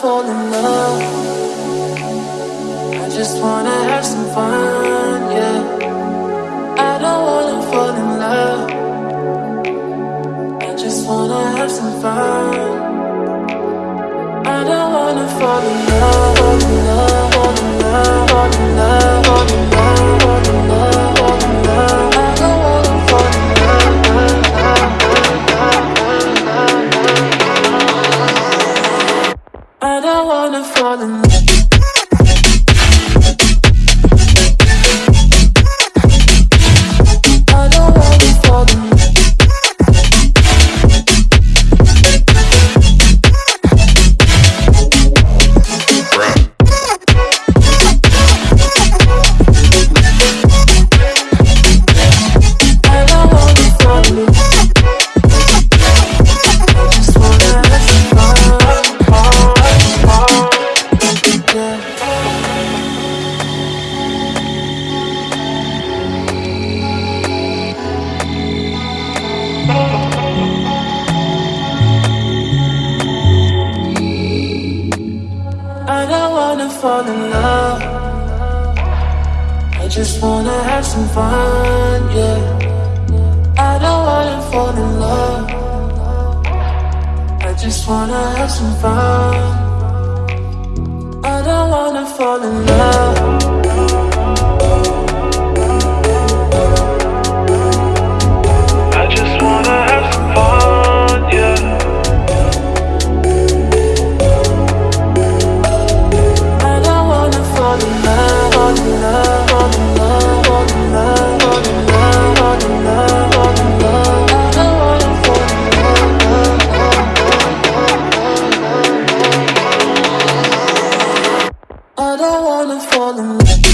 fall in love. I just wanna have some fun, yeah. I don't wanna fall in love. I just wanna have some fun. I don't wanna fall in love, fall in love, I don't wanna fall in love. Wanna fall in love. I just wanna have some fun, yeah. I don't wanna fall in love. I just wanna have some fun. I don't wanna fall in love. fall in.